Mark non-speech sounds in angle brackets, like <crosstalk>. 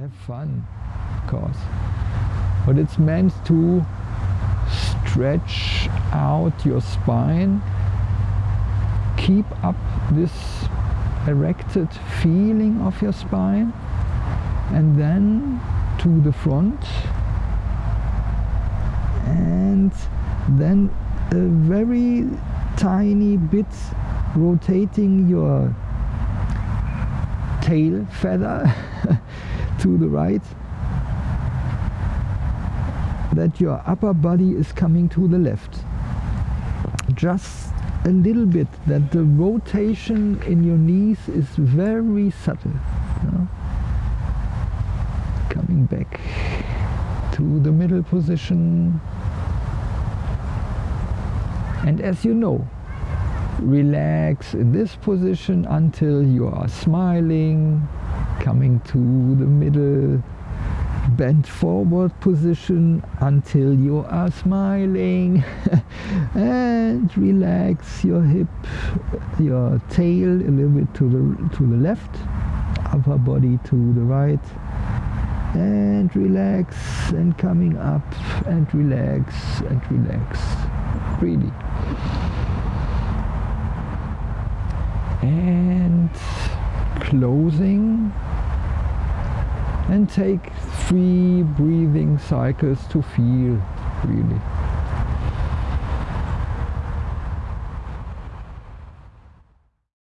have fun, of course. But it's meant to stretch out your spine, keep up this erected feeling of your spine, and then to the front, and then a very tiny bit rotating your tail feather <laughs> to the right that your upper body is coming to the left. Just a little bit that the rotation in your knees is very subtle. Know? coming back to the middle position. And as you know relax in this position until you are smiling coming to the middle bent forward position until you are smiling. <laughs> And relax your hip your tail a little bit to the to the left upper body to the right. And relax and coming up and relax and relax. Really. And closing and take three breathing cycles to feel really